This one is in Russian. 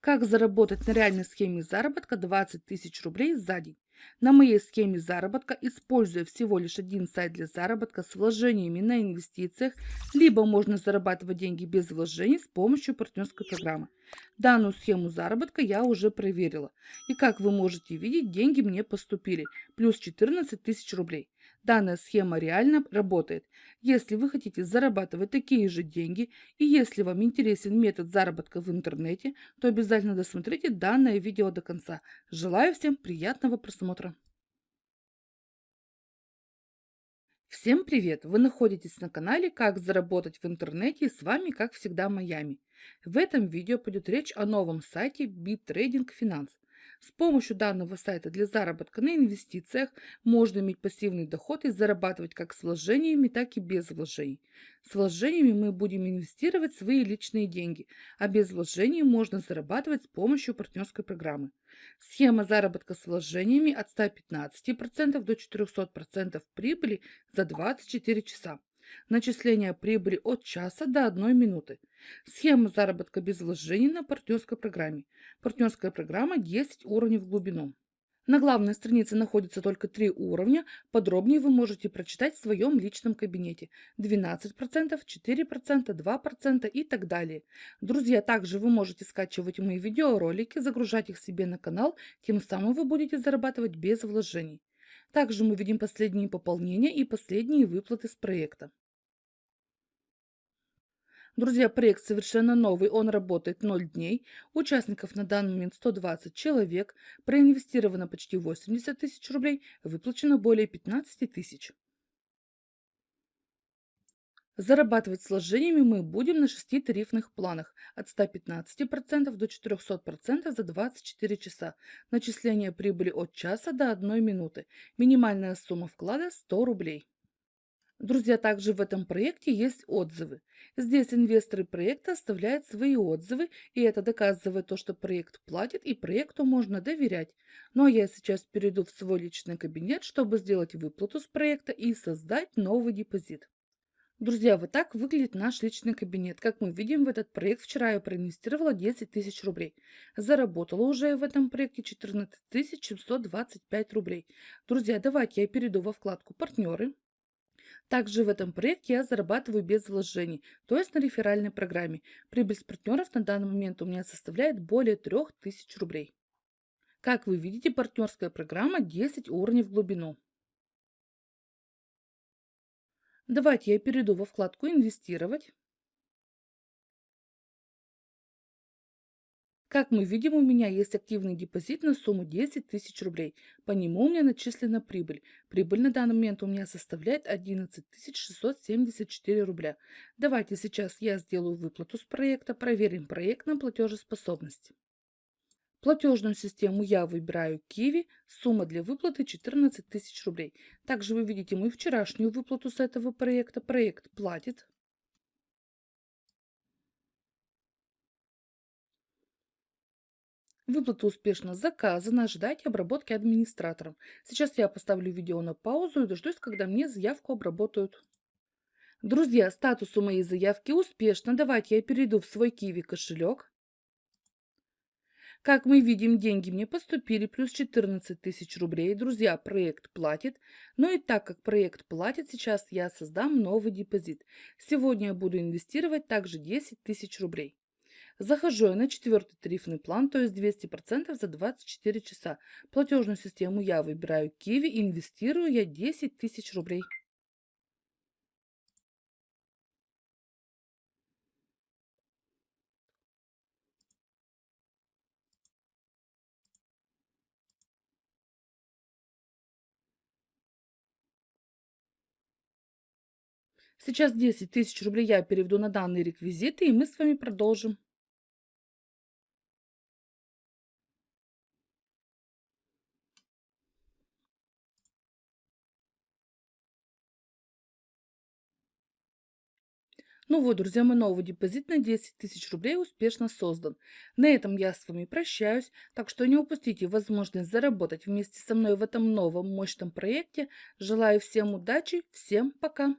Как заработать на реальной схеме заработка 20 тысяч рублей за день? На моей схеме заработка, используя всего лишь один сайт для заработка с вложениями на инвестициях, либо можно зарабатывать деньги без вложений с помощью партнерской программы. Данную схему заработка я уже проверила. И как вы можете видеть, деньги мне поступили, плюс 14 тысяч рублей. Данная схема реально работает. Если вы хотите зарабатывать такие же деньги и если вам интересен метод заработка в интернете, то обязательно досмотрите данное видео до конца. Желаю всем приятного просмотра. Всем привет! Вы находитесь на канале «Как заработать в интернете» и с вами, как всегда, Майами. В этом видео пойдет речь о новом сайте BitTrading Finance. С помощью данного сайта для заработка на инвестициях можно иметь пассивный доход и зарабатывать как с вложениями, так и без вложений. С вложениями мы будем инвестировать свои личные деньги, а без вложений можно зарабатывать с помощью партнерской программы. Схема заработка с вложениями от 115% до 400% прибыли за 24 часа. Начисление прибыли от часа до одной минуты. Схема заработка без вложений на партнерской программе. Партнерская программа 10 уровней в глубину. На главной странице находится только три уровня. Подробнее вы можете прочитать в своем личном кабинете. 12%, 4%, 2% и так далее. Друзья, также вы можете скачивать мои видеоролики, загружать их себе на канал, тем самым вы будете зарабатывать без вложений. Также мы видим последние пополнения и последние выплаты с проекта. Друзья, проект совершенно новый, он работает 0 дней. Участников на данный момент 120 человек. Проинвестировано почти 80 тысяч рублей, выплачено более 15 тысяч. Зарабатывать сложениями мы будем на 6 тарифных планах от 115% до 400% за 24 часа. Начисление прибыли от часа до 1 минуты. Минимальная сумма вклада 100 рублей. Друзья, также в этом проекте есть отзывы. Здесь инвесторы проекта оставляют свои отзывы, и это доказывает то, что проект платит и проекту можно доверять. Ну а я сейчас перейду в свой личный кабинет, чтобы сделать выплату с проекта и создать новый депозит. Друзья, вот так выглядит наш личный кабинет. Как мы видим, в этот проект вчера я проинвестировала 10 тысяч рублей. Заработала уже в этом проекте 14 725 рублей. Друзья, давайте я перейду во вкладку «Партнеры». Также в этом проекте я зарабатываю без вложений, то есть на реферальной программе. Прибыль с партнеров на данный момент у меня составляет более 3000 рублей. Как вы видите, партнерская программа 10 уровней в глубину. Давайте я перейду во вкладку «Инвестировать». Как мы видим, у меня есть активный депозит на сумму 10 тысяч рублей. По нему у меня начислена прибыль. Прибыль на данный момент у меня составляет 11 674 рубля. Давайте сейчас я сделаю выплату с проекта, проверим проект на платежеспособность. Платежную систему я выбираю Kiwi, сумма для выплаты 14 тысяч рублей. Также вы видите мою вчерашнюю выплату с этого проекта. Проект платит. Выплата успешно заказана, ожидайте обработки администратором. Сейчас я поставлю видео на паузу и дождусь, когда мне заявку обработают. Друзья, статус у моей заявки успешно. Давайте я перейду в свой Киви кошелек. Как мы видим, деньги мне поступили, плюс 14 тысяч рублей. Друзья, проект платит. Но и так как проект платит, сейчас я создам новый депозит. Сегодня я буду инвестировать также 10 тысяч рублей. Захожу я на четвертый тарифный план, то есть 200% за 24 часа. Платежную систему я выбираю Kiwi, инвестирую я 10 тысяч рублей. Сейчас 10 тысяч рублей я переведу на данные реквизиты, и мы с вами продолжим. Ну вот, друзья, мой новый депозит на 10 тысяч рублей успешно создан. На этом я с вами прощаюсь, так что не упустите возможность заработать вместе со мной в этом новом мощном проекте. Желаю всем удачи, всем пока!